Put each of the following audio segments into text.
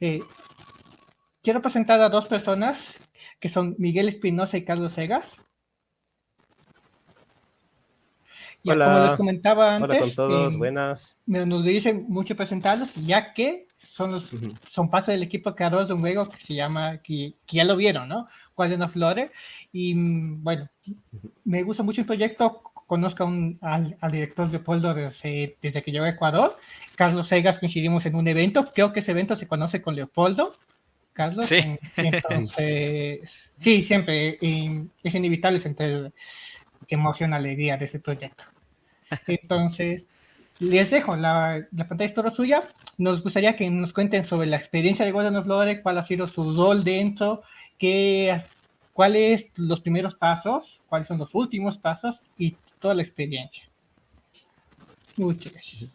Eh, quiero presentar a dos personas que son Miguel Espinosa y Carlos Segas. Ya Hola. como les comentaba antes, Hola con todos, eh, buenas. me nos dicen mucho presentarlos, ya que son los son parte del equipo creador de un juego que se llama, que, que ya lo vieron, ¿no? Guardian of Lore. Y mm, bueno, me gusta mucho el proyecto. Conozco a un- al, al director Leopoldo desde, desde que llegó a Ecuador. Carlos Segas coincidimos en un evento. Creo que ese evento se conoce con Leopoldo. Carlos. Sí. En- Entonces, sí, siempre es inevitable sentir emoción, alegría de ese proyecto. Entonces, les dejo la, la pantalla es toda suya. Nos gustaría que nos cuenten sobre la experiencia de Guardian of Lore, cuál ha sido su rol dentro, qué, cuáles los primeros pasos, cuáles son los últimos pasos y toda la experiencia. Muchas gracias.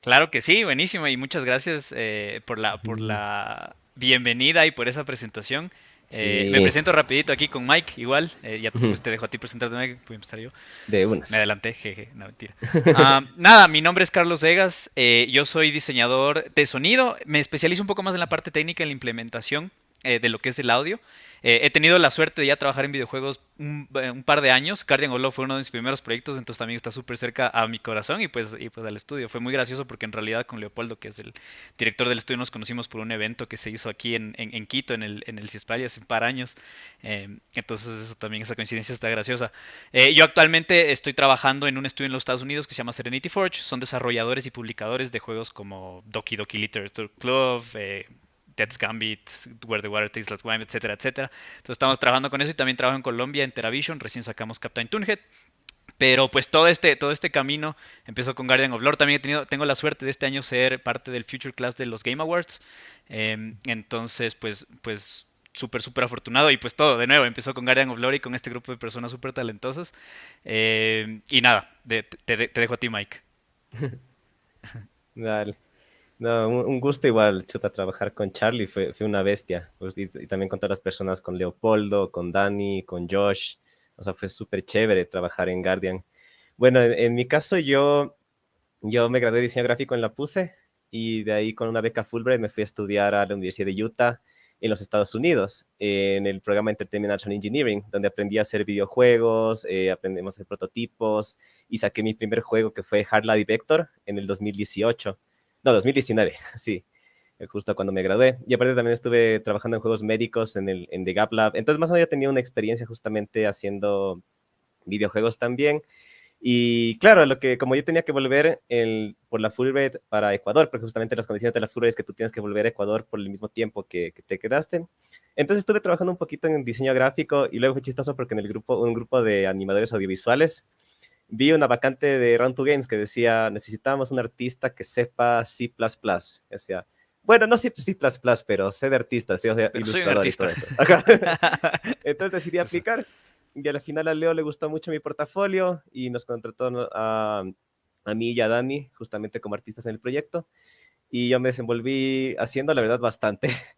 Claro que sí, buenísimo y muchas gracias eh, por la por Ujú. la bienvenida y por esa presentación. Eh, Sí. Me presento rapidito aquí con Mike, igual. eh, ya después te dejo a ti presentarte, Mike. Voy a empezar yo. De unas. Me adelanté, jeje, no mentira. Ah, nada, mi nombre es Carlos Vegas. eh, yo soy diseñador de sonido. Me especializo un poco más en la parte técnica, en la implementación eh, de lo que es el audio. Eh, he tenido la suerte de ya trabajar en videojuegos un, eh, un par de años. Guardian of fue uno de mis primeros proyectos, entonces también está súper cerca a mi corazón y pues, y pues al estudio. Fue muy gracioso porque en realidad con Leopoldo, que es el director del estudio, nos conocimos por un evento que se hizo aquí en, en, Quito, en el, en el hace un par de años. Entonces eso también, esa coincidencia está graciosa. Yo actualmente estoy trabajando en un estudio en los Estados Unidos que se llama Serenity Forge. Son desarrolladores y publicadores de juegos como Doki Doki Literature Club, Death's Gambit, Where the Water Tastes Like Wine, etcétera, etcétera. Entonces estamos trabajando con eso y también trabajo en Colombia, en Teravision. Recién sacamos Captain Toonhead. Pero pues todo este, todo este camino empezó con Guardian of Lore. También he tenido, tengo la suerte de este año ser parte del Future Class de los Game Awards. Eh, entonces, pues, pues súper, súper afortunado. Y pues todo, de nuevo, empezó con Guardian of Lore y con este grupo de personas súper talentosas. Eh, y nada, te dejo a ti, Mike. Dale. No, un, gusto igual, chuta, trabajar con Charlie, fue, fue una bestia. Pues, y, y también con todas las personas, con Leopoldo, con Dani, con Josh. O sea, fue súper chévere trabajar en Guardian. Bueno, en, en mi caso yo, yo me gradué de diseño gráfico en la PUSE y de ahí con una beca Fulbright me fui a estudiar a la Universidad de Utah en los Estados Unidos, en el programa Entertainment Action Engineering, donde aprendí a hacer videojuegos, eh, aprendimos a hacer prototipos y saqué mi primer juego que fue Hard Light Vector en el 2018. No, 2019, sí, eh, justo cuando me gradué. Y aparte también estuve trabajando en juegos médicos en, el, en The Gap Lab. Entonces más o menos ya tenía una experiencia justamente haciendo videojuegos también. Y claro, lo que como yo tenía que volver el, por la Fulbright para Ecuador, porque justamente las condiciones de la Fulbright es que tú tienes que volver a Ecuador por el mismo tiempo que, que te quedaste. Entonces estuve trabajando un poquito en diseño gráfico y luego fue chistoso porque en el grupo, un grupo de animadores audiovisuales, vi una vacante de Round 2 Games que decía, necesitábamos un artista que sepa C++. O sea, bueno, no C++, pero sé de artista, soy un ilustrador y todo artista. eso. Entonces decidí aplicar y a la final a Leo le gustó mucho mi portafolio y nos contrató a, a mí y a Dani justamente como artistas en el proyecto y yo me desenvolví haciendo la verdad bastante.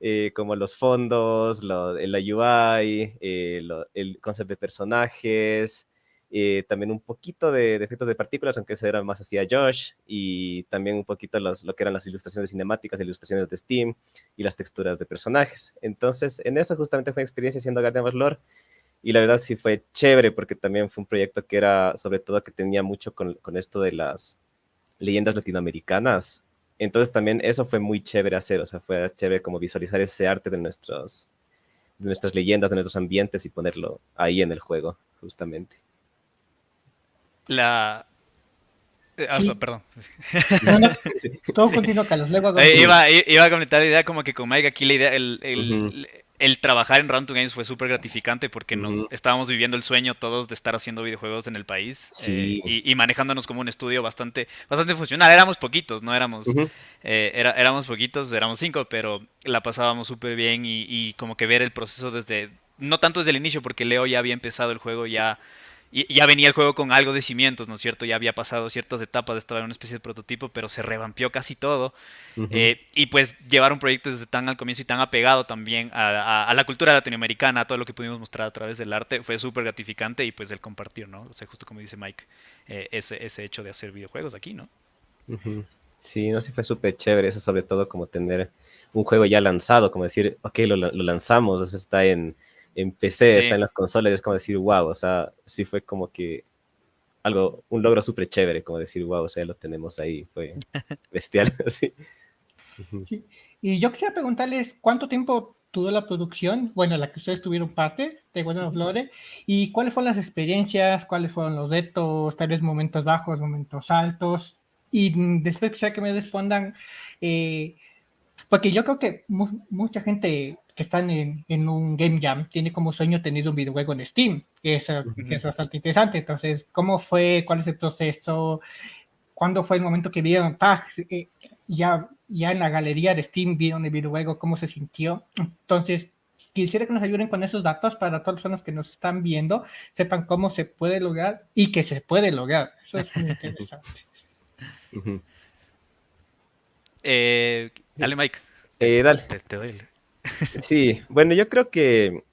eh, como los fondos, lo, la UI, eh, lo- el concepto de personajes, eh, también un poquito de, de efectos de partículas, aunque eso era más hacia Josh, y también un poquito los, lo que eran las ilustraciones cinemáticas, ilustraciones de Steam y las texturas de personajes. Entonces, en eso justamente fue mi experiencia haciendo Guardian of Lore, y la verdad sí fue chévere porque también fue un proyecto que era, sobre todo, que tenía mucho con, con esto de las leyendas latinoamericanas. Entonces también eso fue muy chévere hacer, o sea, fue chévere como visualizar ese arte de, nuestros, de nuestras leyendas, de nuestros ambientes y ponerlo ahí en el juego, justamente. La... eh, ah, Sí. perdón. No, no, Sí. todo continúa, Carlos. Luego hago- Eh, iba, iba a comentar la idea como que con Mike aquí la idea, el, el, trabajar en Round 2 Games fue súper gratificante porque nos estábamos viviendo el sueño todos de estar haciendo videojuegos en el país Sí. eh, y, y manejándonos como un estudio bastante, bastante funcional. Éramos poquitos, no éramos, eh, era- éramos poquitos, éramos cinco, pero la pasábamos súper bien y, y como que ver el proceso desde, no tanto desde el inicio porque Leo ya había empezado el juego ya y ya venía el juego con algo de cimientos, ¿no es cierto? Ya había pasado ciertas etapas, estaba en una especie de prototipo, pero se revampió casi todo. Eh, y pues llevar un proyecto desde tan al comienzo y tan apegado también a, a- a la cultura latinoamericana, a todo lo que pudimos mostrar a través del arte, fue súper gratificante y pues el compartir, ¿no? O sea, justo como dice Mike, eh, ese, ese hecho de hacer videojuegos aquí, ¿no? Sí, no, sí fue súper chévere eso, sobre todo como tener un juego ya lanzado, como decir, ok, lo, lo lanzamos, está en, en PC, está en las consolas, es como decir, wow, o sea, sí fue como que algo, un logro súper chévere, como decir, wow, o sea, lo tenemos ahí, fue bestial, así. Y yo quisiera preguntarles, ¿cuánto tiempo tuvo la producción? Bueno, la que ustedes tuvieron parte de Bueno Flores, y cuáles fueron las experiencias, cuáles fueron los retos, tal vez momentos bajos, momentos altos, y después quisiera que me respondan, eh, porque yo creo que mucha gente que está en, en, un Game Jam tiene como sueño tener un videojuego en Steam, que es, que es bastante interesante. Entonces, ¿cómo fue? ¿Cuál es el proceso? ¿Cuándo fue el momento que vieron, eh, ya, ya en la galería de Steam vieron el videojuego, cómo se sintió? Entonces, quisiera que nos ayuden con esos datos para todas las personas que nos están viendo, sepan cómo se puede lograr y que se puede lograr. Eso es muy interesante. Eh, dale, Mike. Eh, dale. Sí, bueno, yo creo que,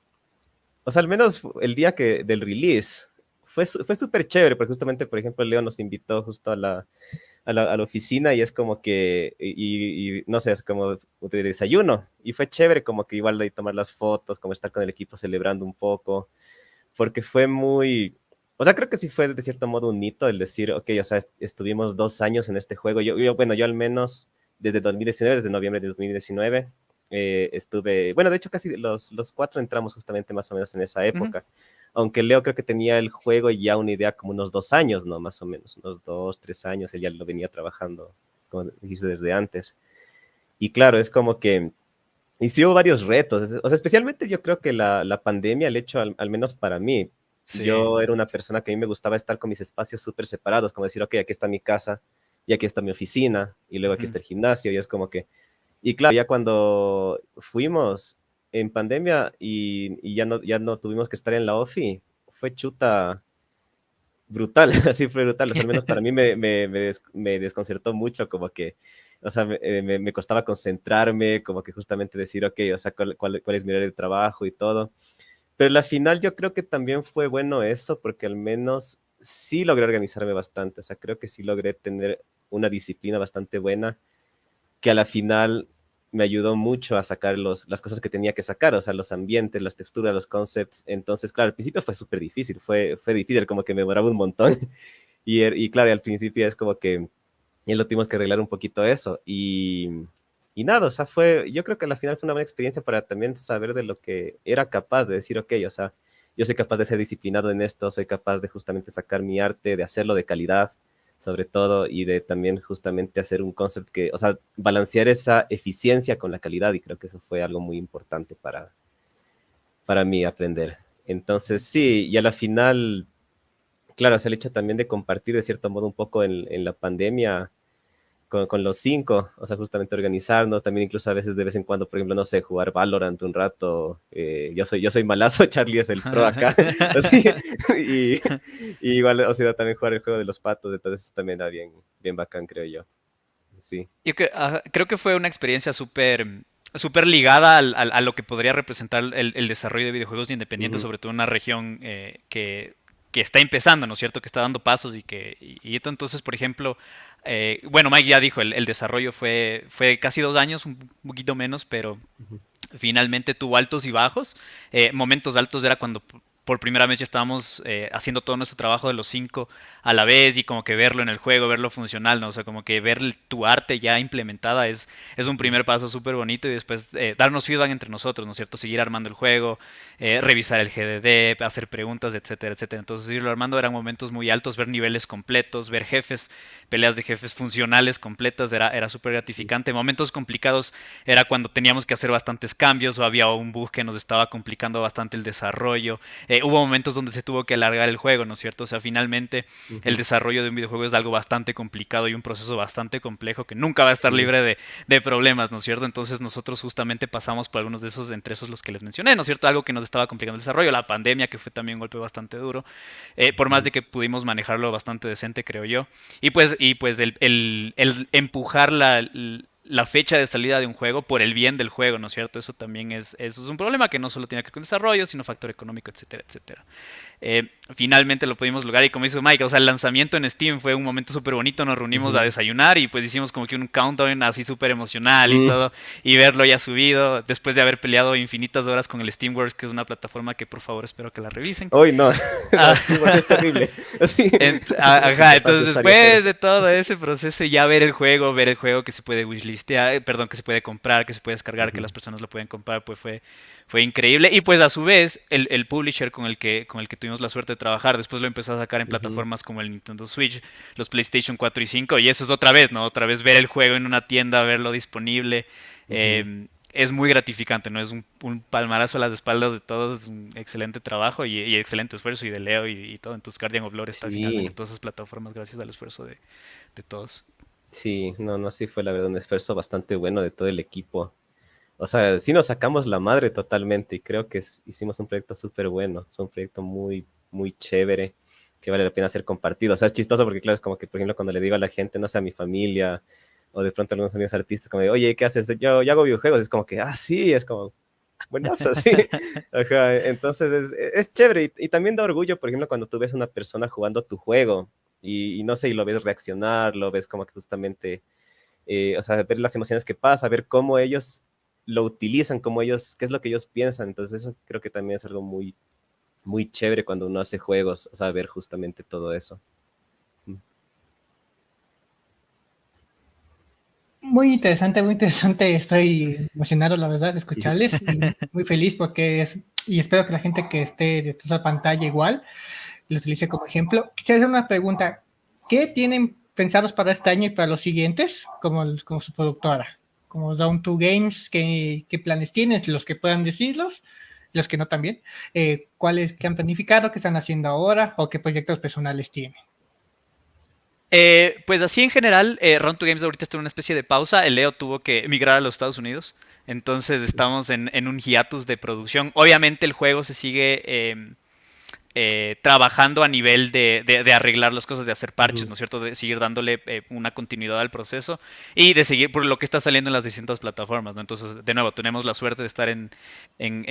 o sea, al menos el día que del release fue, fue súper chévere, porque justamente, por ejemplo, Leo nos invitó justo a la, a la, a la oficina y es como que, y, no sé, es como de desayuno, y fue chévere como que igual de tomar las fotos, como estar con el equipo celebrando un poco, porque fue muy, o sea, creo que sí fue de cierto modo un hito el decir, ok, o sea, estuvimos dos años en este juego. Yo, yo bueno, yo al menos desde 2019, desde noviembre de 2019, eh, estuve, bueno, de hecho casi los, los cuatro entramos justamente más o menos en esa época. Aunque Leo creo que tenía el juego ya una idea como unos dos años, ¿no? Más o menos, unos dos, tres años, él ya lo venía trabajando, como dijiste, desde antes. Y claro, es como que y sí hubo varios retos, o sea, especialmente yo creo que la, la pandemia, el hecho, al, al menos para mí, yo era una persona que a mí me gustaba estar con mis espacios súper separados, como decir, ok, aquí está mi casa, y aquí está mi oficina, y luego aquí está el gimnasio, y es como que... Y claro, ya cuando fuimos en pandemia y, ya, no, ya no tuvimos que estar en la OFI, fue chuta brutal, así fue brutal, al menos para mí me, me, me, des, me desconcertó mucho, como que, o sea, me, me, costaba concentrarme, como que justamente decir, ok, o sea, cuál, cuál, cuál es mi área de trabajo y todo. Pero la final yo creo que también fue bueno eso, porque al menos sí logré organizarme bastante, o sea, creo que sí logré tener una disciplina bastante buena, que a la final me ayudó mucho a sacar los, las cosas que tenía que sacar, o sea, los ambientes, las texturas, los concepts. Entonces, claro, al principio fue súper difícil, fue, fue difícil, como que me demoraba un montón. y, y claro, al principio es como que ya lo tuvimos que arreglar un poquito eso. Y, y nada, o sea, fue, yo creo que al final fue una buena experiencia para también saber de lo que era capaz de decir, ok, o sea, yo soy capaz de ser disciplinado en esto, soy capaz de justamente sacar mi arte, de hacerlo de calidad, sobre todo, y de también justamente hacer un concept que, o sea, balancear esa eficiencia con la calidad, y creo que eso fue algo muy importante para, para mí aprender. Entonces, sí, y a la final, claro, es el hecho también de compartir de cierto modo un poco en, en la pandemia, con, con, los cinco, o sea, justamente organizarnos, también incluso a veces de vez en cuando, por ejemplo, no sé, jugar Valorant un rato, eh, yo, soy, yo soy malazo, Charlie es el pro acá, así, y, y, igual, o sea, también jugar el juego de los patos, entonces eso también era bien, bien bacán, creo yo, sí. Yo que, uh, creo que fue una experiencia súper súper ligada al, al, a lo que podría representar el, el desarrollo de videojuegos independientes, uh -huh. sobre todo en una región eh, que que está empezando, ¿no es cierto? Que está dando pasos y que, y, y entonces, por ejemplo, eh, bueno, Mike ya dijo, el, el, desarrollo fue, fue casi dos años, un poquito menos, pero uh -huh. finalmente tuvo altos y bajos. Eh, momentos altos era cuando por primera vez ya estábamos eh, haciendo todo nuestro trabajo de los cinco a la vez y como que verlo en el juego, verlo funcional, ¿no? O sea, como que ver tu arte ya implementada es, es un primer paso súper bonito y después eh, darnos feedback entre nosotros, ¿no es cierto? Seguir armando el juego, eh, revisar el GDD, hacer preguntas, etcétera, etcétera. Entonces, irlo armando eran momentos muy altos, ver niveles completos, ver jefes, peleas de jefes funcionales completas, era, era súper gratificante. Momentos complicados era cuando teníamos que hacer bastantes cambios o había un bug que nos estaba complicando bastante el desarrollo. Eh, hubo momentos donde se tuvo que alargar el juego, ¿no es cierto? O sea, finalmente uh -huh. el desarrollo de un videojuego es algo bastante complicado y un proceso bastante complejo que nunca va a estar sí. libre de, de, problemas, ¿no es cierto? Entonces nosotros justamente pasamos por algunos de esos, entre esos los que les mencioné, ¿no es cierto? Algo que nos estaba complicando el desarrollo, la pandemia, que fue también un golpe bastante duro, eh, por más de que pudimos manejarlo bastante decente, creo yo. Y pues, y pues el, el, el empujar la, la fecha de salida de un juego por el bien del juego, ¿no es cierto? Eso también es, eso es un problema que no solo tiene que ver con desarrollo, sino factor económico, etcétera, etcétera. Eh, finalmente lo pudimos lograr y como dice Mike, o sea, el lanzamiento en Steam fue un momento súper bonito, nos reunimos a desayunar y pues hicimos como que un countdown así súper emocional y todo, y verlo ya subido después de haber peleado infinitas horas con el Steamworks, que es una plataforma que por favor espero que la revisen. Hoy no, ah. es terrible. ajá, entonces después de todo ese proceso ya ver el juego, ver el juego que se puede wishlistear, eh, perdón, que se puede comprar, que se puede descargar, que las personas lo pueden comprar, pues fue fue increíble. Y pues a su vez, el, el, publisher con el, que, con el que tuvimos la suerte de trabajar, después lo empezó a sacar en plataformas como el Nintendo Switch, los PlayStation 4 y 5. Y eso es otra vez, ¿no? Otra vez ver el juego en una tienda, verlo disponible. Em, es muy gratificante, ¿no? Es un, palmarazo a las espaldas de todos, es un excelente trabajo y, excelente esfuerzo y de Leo y, todo. Entonces Guardian of Lore está en todas esas plataformas gracias al esfuerzo de, de todos. Sí, no, no, sí fue la verdad un esfuerzo bastante bueno de todo el equipo o sea, sí nos sacamos la madre totalmente y creo que hicimos un proyecto súper bueno, es un proyecto muy, muy chévere que vale la pena ser compartido. O sea, es chistoso porque, claro, es como que, por ejemplo, cuando le digo a la gente, no sé, a mi familia o de pronto a algunos amigos artistas, como, oye, ¿qué haces? Yo, yo hago videojuegos, es como que, ah, sí, es como, bueno, sí. Ajá, entonces es, es chévere y, también da orgullo, por ejemplo, cuando tú ves a una persona jugando tu juego y, no sé, y lo ves reaccionar, lo ves como que justamente, eh, o sea, ver las emociones que pasa, ver cómo ellos lo utilizan, como ellos, qué es lo que ellos piensan. Entonces eso creo que también es algo muy, muy chévere cuando uno hace juegos, saber justamente todo eso. Mm. Muy interesante, muy interesante. Estoy emocionado, la verdad, de escucharles. Y muy feliz porque es, y espero que la gente que esté de esa pantalla igual lo utilice como ejemplo. Quisiera hacer una pregunta. ¿Qué tienen pensados para este año y para los siguientes como, como su productora? Como Down to Games, ¿qué, planes tienes? Los que puedan decirlos, los que no también. Eh, ¿Cuáles que han planificado, qué están haciendo ahora o qué proyectos personales tienen? Eh, pues así en general, eh, Round to Games ahorita está en una especie de pausa. El Leo tuvo que emigrar a los Estados Unidos. Entonces estamos en, un hiatus de producción. Obviamente el juego se sigue em, eh, trabajando a nivel de, arreglar las cosas, de hacer parches, ¿no es cierto? De seguir dándole eh, una continuidad al proceso y de seguir por lo que está saliendo en las distintas plataformas, ¿no? Entonces, de nuevo, tenemos la suerte de estar en,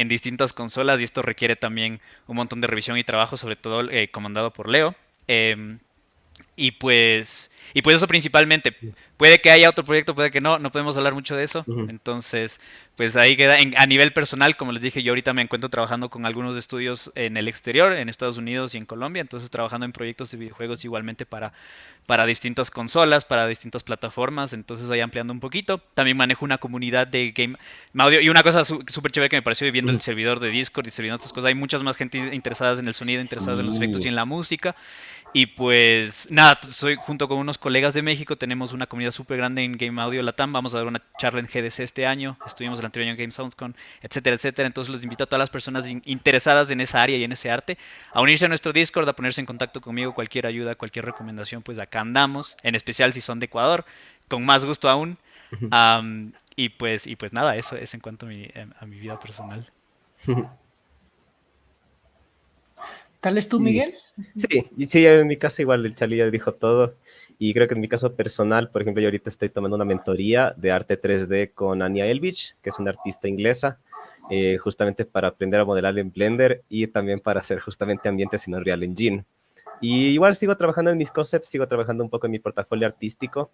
distintas consolas y esto requiere también un montón de revisión y trabajo, sobre todo eh, comandado por Leo. Y pues, y pues eso principalmente. Puede que haya otro proyecto, puede que no, no podemos hablar mucho de eso. Entonces, pues ahí queda. a nivel personal, como les dije, yo ahorita me encuentro trabajando con algunos estudios en el exterior, en Estados Unidos y en Colombia. Entonces, trabajando en proyectos de videojuegos igualmente para, para distintas consolas, para distintas plataformas. Entonces, ahí ampliando un poquito. También manejo una comunidad de game audio. Y una cosa súper chévere que me pareció viendo el servidor de Discord y sirviendo otras cosas. Hay muchas más gente interesadas en el sonido, interesadas en los efectos y en la música. Y pues nada, soy junto con unos colegas de México, tenemos una comunidad súper grande en Game Audio Latam, vamos a dar una charla en GDC este año, estuvimos el anterior año en Game SoundsCon, etcétera, etcétera. Entonces los invito a todas las personas interesadas en esa área y en ese arte a unirse a nuestro Discord, a ponerse en contacto conmigo, cualquier ayuda, cualquier recomendación, pues acá andamos, en especial si son de Ecuador, con más gusto aún. y pues y pues nada, eso es en cuanto a mi, a mi vida personal. ¿Tal tú, Miguel? Sí, sí, en mi caso igual el Charlie ya dijo todo. Y creo que en mi caso personal, por ejemplo, yo ahorita estoy tomando una mentoría de arte 3D con Anya Elvich, que es una artista inglesa, eh, justamente para aprender a modelar en Blender y también para hacer justamente ambientes en Unreal Engine. Y igual sigo trabajando en mis concepts, sigo trabajando un poco en mi portafolio artístico,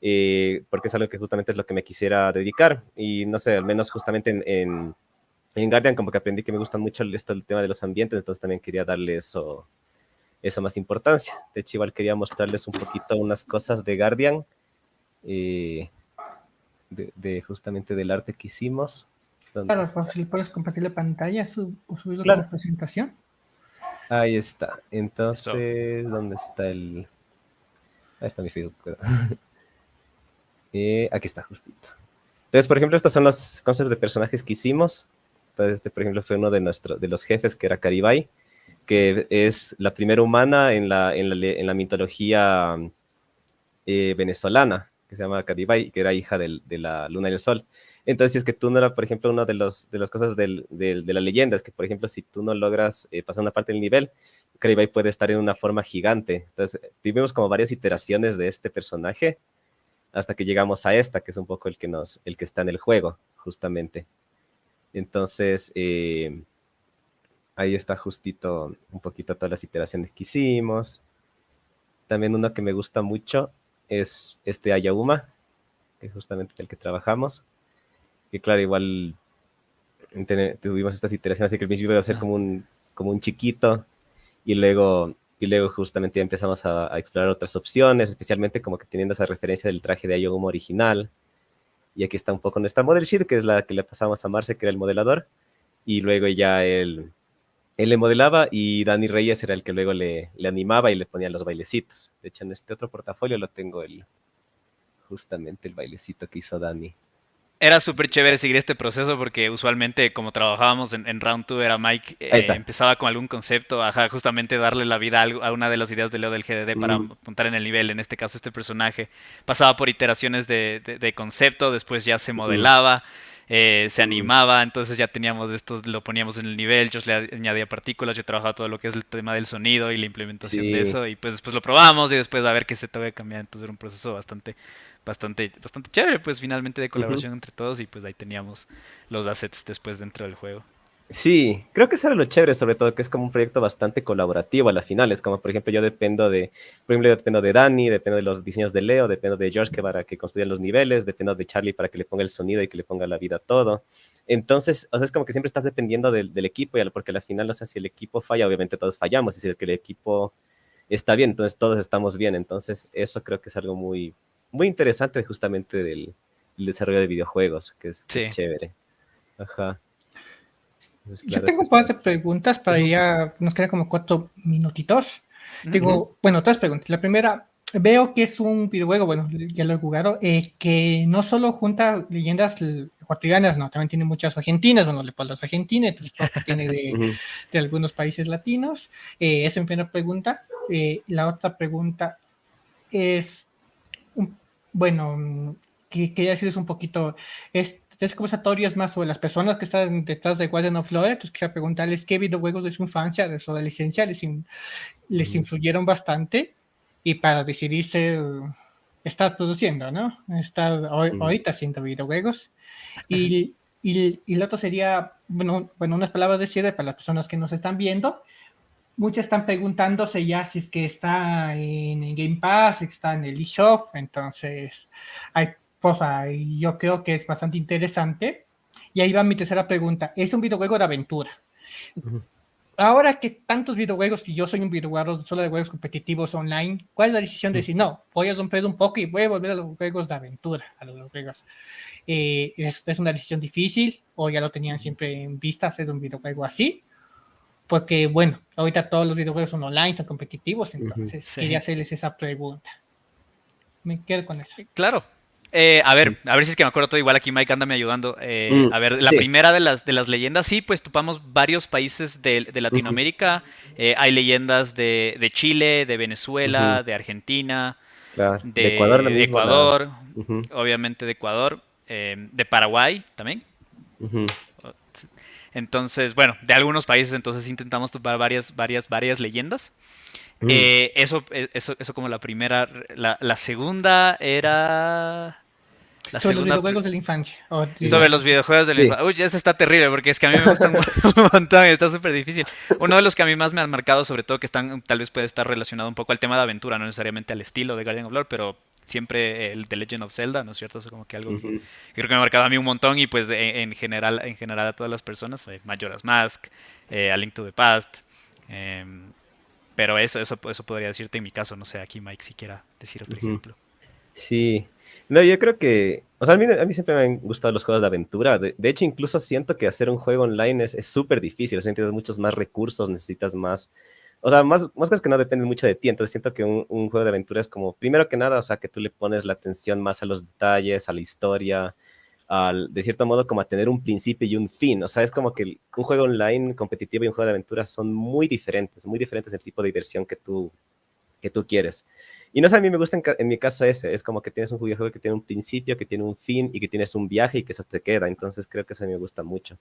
eh, porque es algo que justamente es lo que me quisiera dedicar. Y no sé, al menos justamente en en Guardian como que aprendí que me gusta mucho esto, el tema de los ambientes, entonces también quería darle eso, esa más importancia. De hecho, igual quería mostrarles un poquito unas cosas de Guardian, eh, de, justamente del arte que hicimos. Claro, si puedes compartir la pantalla o subirlo a la presentación. Ahí está. Entonces, ¿dónde está el...? Ahí está mi Facebook. eh, aquí está, justito. Entonces, por ejemplo, estos son los conceptos de personajes que hicimos. Este, por ejemplo, fue uno de, los jefes, que era Caribay, que es la primera humana en la, mitología eh, venezolana, que se llama Caribay, que era hija de la luna y el sol. Entonces, es que tú no era, por ejemplo, una de, las cosas de la leyenda, es que, por ejemplo, si tú no logras eh, pasar una parte del nivel, Caribay puede estar en una forma gigante. Entonces, tuvimos como varias iteraciones de este personaje hasta que llegamos a esta, que es un poco el que está en el juego, justamente. Entonces, eh, ahí está justito un poquito todas las iteraciones que hicimos. También uno que me gusta mucho es este Ayauma, que es justamente el que trabajamos. Que claro, igual tuvimos estas iteraciones, así que al principio iba a ser como un, como un chiquito y luego, y luego justamente empezamos a, explorar otras opciones, especialmente como que teniendo esa referencia del traje de Ayoguma original. Y aquí está un poco nuestra model sheet, que es la que le pasamos a Marce, que era el modelador. Y luego ya él, él le modelaba y Dani Reyes era el que luego le, le animaba y le ponía los bailecitos. De hecho, en este otro portafolio lo tengo el, justamente el bailecito que hizo Dani era súper chévere seguir este proceso porque usualmente como trabajábamos en, Round 2 era Mike eh, empezaba con algún concepto, ajá, justamente darle la vida a, una de las ideas de Leo del GDD para apuntar en el nivel, en este caso este personaje. Pasaba por iteraciones de, concepto, después ya se modelaba. Eh, se animaba, entonces ya teníamos esto, lo poníamos en el nivel, yo le añadía partículas, yo trabajaba todo lo que es el tema del sonido y la implementación de eso, y pues después lo probamos y después a ver qué se te va a cambiar, entonces era un proceso bastante, bastante, bastante chévere, pues finalmente de colaboración entre todos y pues ahí teníamos los assets después dentro del juego. Sí, creo que eso era lo chévere, sobre todo que es como un proyecto bastante colaborativo a la final. Es como, por ejemplo, yo dependo de, por ejemplo, yo dependo de Dani, dependo de los diseños de Leo, dependo de George que para que construya los niveles, dependo de Charlie para que le ponga el sonido y que le ponga la vida a todo. Entonces, o sea, es como que siempre estás dependiendo del, equipo, y porque a la final, o sea, si el equipo falla, obviamente todos fallamos, y si el, que el equipo está bien, entonces todos estamos bien. Entonces, eso creo que es algo muy, muy interesante justamente del, desarrollo de videojuegos, que es, chévere. Ajá. Yo tengo un par de preguntas para ya, nos quedan como cuatro minutitos. Digo, bueno, tres preguntas. La primera, veo que es un videojuego, bueno, ya lo he jugado, eh, que no solo junta leyendas ecuatorianas, no, también tiene muchas argentinas, bueno, le las argentinas, entonces tiene de, de, algunos países latinos. Eh, esa es mi primera pregunta. Eh, la otra pregunta es, bueno, que quería decirles un poquito, es tres conversatorios más sobre las personas que están detrás de Guardian of Lore, entonces quisiera preguntarles qué videojuegos de su infancia, de su adolescencia, les, les influyeron bastante y para decidirse estar produciendo, ¿no? Estar ahorita haciendo videojuegos. Y, y, y, lo otro sería, bueno, bueno, unas palabras de cierre para las personas que nos están viendo. Muchas están preguntándose ya si es que está en, Game Pass, si está en el eShop, entonces hay y yo creo que es bastante interesante. Y ahí va mi tercera pregunta. Es un videojuego de aventura. Ahora que tantos videojuegos, y yo soy un videojuego solo de juegos competitivos online, ¿cuál es la decisión de decir, no, voy a romper un poco y voy a volver a los juegos de aventura, a los juegos? Eh, ¿es, ¿es, una decisión difícil o ya lo tenían siempre en vista hacer un videojuego así? Porque, bueno, ahorita todos los videojuegos son online, son competitivos, entonces quería hacerles esa pregunta. Me quedo con eso. Claro, eh, a ver, a ver si es que me acuerdo todo igual aquí Mike anda me ayudando. Eh, mm, a ver, la primera de las de las leyendas, sí, pues topamos varios países de, Latinoamérica. Eh, hay leyendas de, Chile, de Venezuela, de Argentina, de, Ecuador, obviamente de Ecuador, de Paraguay también. Entonces, bueno, de algunos países entonces intentamos topar varias, varias, varias leyendas. Mm. Eh, eso, eh, eso, eso como la primera. La, la segunda era. La sobre los videojuegos de la infancia. sobre los videojuegos de la infancia. Uy, eso está terrible porque es que a mí me gustan un montón y está súper difícil. Uno de los que a mí más me han marcado, sobre todo que están, tal vez puede estar relacionado un poco al tema de aventura, no necesariamente al estilo de Guardian of Lore, pero siempre el The Legend of Zelda, ¿no es cierto? Eso como que algo que creo que me ha marcado a mí un montón y pues en, general en general a todas las personas, eh, Majora's Mask, eh, A Link to the Past, eh, pero eso, eso, eso podría decirte en mi caso, no sé, aquí Mike si quiera decir otro ejemplo. Sí, no, yo creo que, o sea, a mí, a mí siempre me han gustado los juegos de aventura. De, hecho, incluso siento que hacer un juego online es súper difícil. O sea, necesitas muchos más recursos, necesitas más, o sea, más, más cosas que no dependen mucho de ti. Entonces siento que un, un, juego de aventura es como, primero que nada, o sea, que tú le pones la atención más a los detalles, a la historia, de cierto modo, como a tener un principio y un fin. O sea, es como que un juego online competitivo y un juego de aventuras son muy diferentes, muy diferentes el tipo de diversión que tú, que tú quieres. Y no sé, a mí me gusta en, mi caso ese, es como que tienes un videojuego que tiene un principio, que tiene un fin y que tienes un viaje y que eso te queda. Entonces creo que eso me gusta mucho.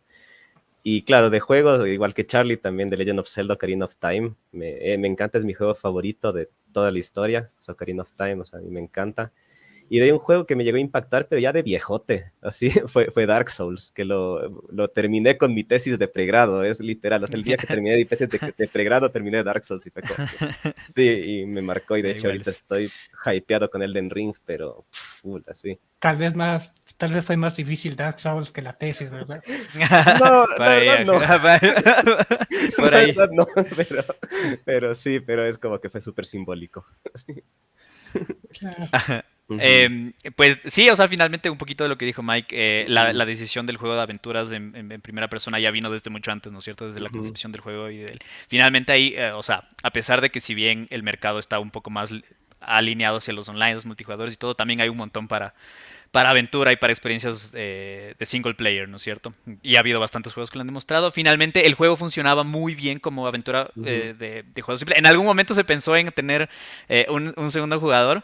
Y claro, de juegos, igual que Charlie, también de Legend of Zelda, Ocarina of Time. Me, eh, me encanta, es mi juego favorito de toda la historia, o Ocarina of Time, o sea, a mí me encanta. Y de un juego que me llegó a impactar, pero ya de viejote, así, fue, fue Dark Souls, que lo, lo terminé con mi tesis de pregrado, es literal, o sea, el día que terminé mi tesis de, pregrado, terminé Dark Souls y fue como, sí, y me marcó, y de hecho ahorita estoy hypeado con Elden Ring, pero, así. Tal vez más, tal vez fue más difícil Dark Souls que la tesis, ¿verdad? No, no, no. Por ahí. no, pero, pero sí, pero es como que fue súper simbólico. Em, pues sí, o sea, finalmente un poquito de lo que dijo Mike, eh, la, decisión del juego de aventuras en, primera persona ya vino desde mucho antes, ¿no es cierto? Desde la concepción del juego y del... Finalmente ahí, eh, o sea, a pesar de que si bien el mercado está un poco más alineado hacia los online, los multijugadores y todo, también hay un montón para, para aventura y para experiencias eh, de single player, ¿no es cierto? Y ha habido bastantes juegos que lo han demostrado. Finalmente, el juego funcionaba muy bien como aventura eh, de, de, juego simple. En algún momento se pensó en tener eh, un, segundo jugador,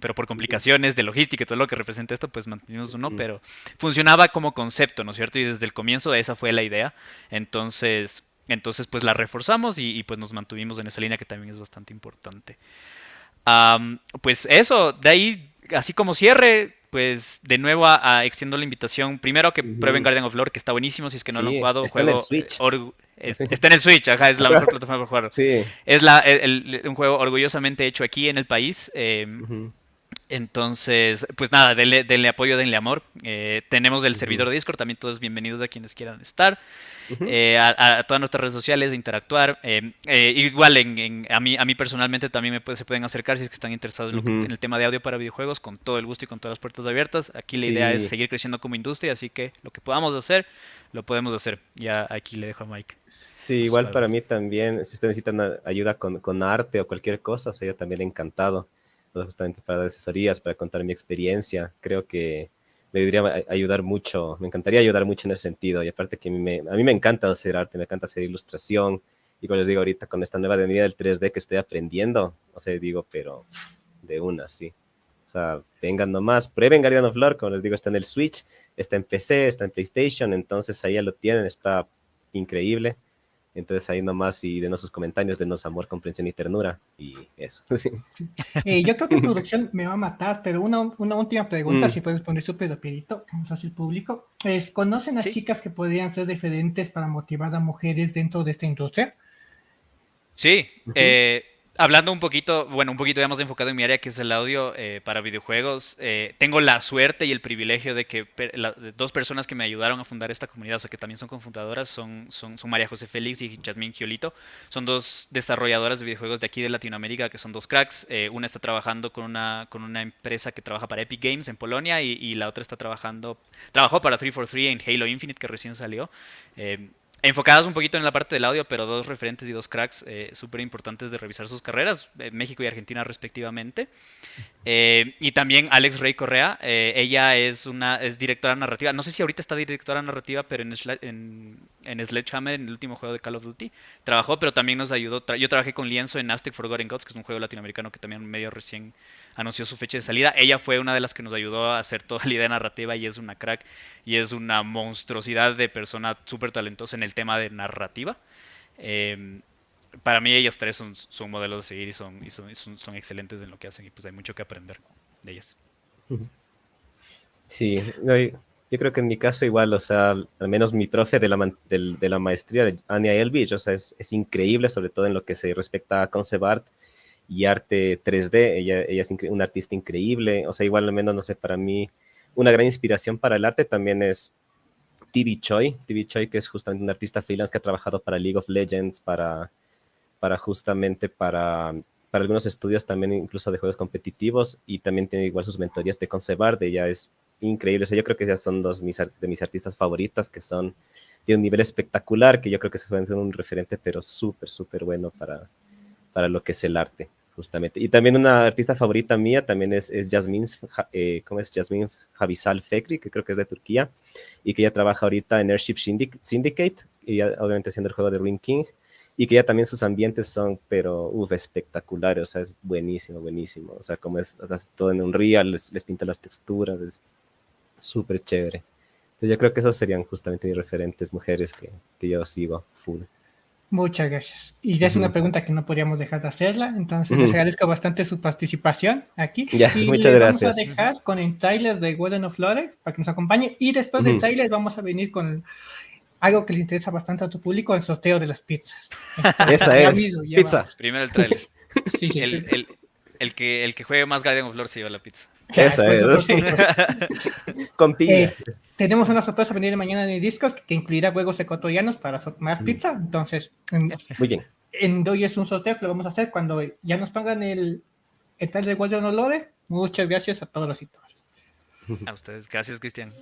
pero por complicaciones de logística y todo lo que representa esto, pues mantuvimos uno, pero funcionaba como concepto, ¿no es cierto? Y desde el comienzo esa fue la idea. Entonces, entonces pues la reforzamos y, pues nos mantuvimos en esa línea que también es bastante importante. pues eso, de ahí, así como cierre, pues de nuevo a, extiendo la invitación. Primero que prueben Guardian of Lore, que está buenísimo. Si es que no lo han jugado, está en el Switch. está en el Switch, ajá, es la mejor plataforma para jugar. Sí. Es la, un juego orgullosamente hecho aquí en el país. Em, entonces, pues nada, denle, apoyo, denle amor. Eh, tenemos el servidor de Discord, también todos bienvenidos a quienes quieran estar. Eh, a, todas nuestras redes sociales, de interactuar. Eh, igual, en, a, mí, a mí personalmente también me se pueden acercar si es que están interesados en, el tema de audio para videojuegos, con todo el gusto y con todas las puertas abiertas. Aquí la idea es seguir creciendo como industria, así que lo que podamos hacer, lo podemos hacer. Ya aquí le dejo a Mike. Sí, igual para mí también, si ustedes necesitan ayuda con, con arte o cualquier cosa, soy yo también encantado justamente para dar asesorías, para contar mi experiencia. Creo que me debería ayudar mucho, me encantaría ayudar mucho en ese sentido. Y aparte que me, a mí me encanta hacer arte, me encanta hacer ilustración. Y como les digo ahorita, con esta nueva medida del 3D que estoy aprendiendo, o sea, digo, pero de una, sí. O sea, vengan nomás, prueben Guardian of Lore, como les digo, está en el Switch, está en PC, está en PlayStation, entonces ahí ya lo tienen, está increíble. Entonces ahí nomás y denos sus comentarios, denos amor, comprensión y ternura. Y eso. Eh, yo creo que producción me va a matar, pero una, una última pregunta, mm. si puedes poner súper rapidito, vamos a hacer público. Es, ¿Conocen a chicas que podrían ser diferentes para motivar a mujeres dentro de esta industria? Sí, eh, hablando un poquito, bueno, un poquito ya más enfocado en mi área, que es el audio eh, para videojuegos, eh, tengo la suerte y el privilegio de que dos personas que me ayudaron a fundar esta comunidad, o sea, que también son confundadoras, son, son, son María José Félix y Jasmine Giolito. Son dos desarrolladoras de videojuegos de aquí de Latinoamérica, que son dos cracks. Eh, una está trabajando con una, con una empresa que trabaja para Epic Games en Polonia y, la otra está trabajando, trabajó para 343 en Halo Infinite, que recién salió enfocadas un poquito en la parte del audio, pero dos referentes y dos cracks eh, súper importantes de revisar sus carreras, eh, México y Argentina respectivamente. Eh, y también Alex Rey Correa, ella es una es directora narrativa, no sé si ahorita está directora narrativa, pero en, en, Sledgehammer, en el último juego de Call of Duty, trabajó, pero también nos ayudó. yo trabajé con Lienzo en Aztec Forgotten Gods, que es un juego latinoamericano que también medio recién anunció su fecha de salida. Ella fue una de las que nos ayudó a hacer toda la idea narrativa y es una crack y es una monstruosidad de persona súper talentosa en el tema de narrativa. Em, para mí ellas tres son, son modelos de seguir y, son, y son, son, excelentes en lo que hacen y pues hay mucho que aprender de ellas. Sí, yo creo que en mi caso igual, o sea, al menos mi profe de la, de, la maestría, Anya Elvich, o sea, es, es, increíble, sobre todo en lo que se respecta a concept art y arte 3D. Ella, ella es una artista increíble. O sea, igual al menos, no sé, para mí una gran inspiración para el arte también es TV Choi. TV Choi, que es justamente un artista freelance que ha trabajado para League of Legends, para, para justamente para, para algunos estudios también incluso de juegos competitivos y también tiene igual sus mentorías de concept art. Ella es increíble. O sea, yo creo que esas son dos de mis artistas favoritas que son de un nivel espectacular, que yo creo que se pueden ser un referente, pero súper, súper bueno para, para lo que es el arte justamente. Y también una artista favorita mía también es, es Jasmine, eh, ¿cómo es? Jasmine Javisal Fekri, que creo que es de Turquía, y que ella trabaja ahorita en Airship Syndicate, y obviamente haciendo el juego de Ring King, y que ya también sus ambientes son, pero, uff, espectaculares, o sea, es buenísimo, buenísimo, o sea, como es, todo en un real, les, les pinta las texturas, es súper chévere. Entonces yo creo que esas serían justamente mis referentes mujeres que, que yo sigo full. Muchas gracias. Y ya es una pregunta que no podríamos dejar de hacerla, entonces les agradezco bastante su participación aquí. Ya, y muchas les gracias. Vamos a dejar con el trailer de Golden of Lore para que nos acompañe y después del trailer vamos a venir con algo que le interesa bastante a tu público, el sorteo de las pizzas. Esa es. mismo, Pizza. Primero el trailer. Sí, sí, El, el, el que, el que juegue más Guardian of Lore se lleva la pizza. Esa es, sí. Con piña. Eh, tenemos una sorpresa a venir mañana en el Discord que incluirá juegos ecuatorianos para so- más pizza. Entonces, en, Muy bien. en hoy es un sorteo que lo vamos a hacer cuando ya nos pongan el, el tal de Guardian Olore. Muchas gracias a todos los sitios. A ustedes. Gracias, Cristian.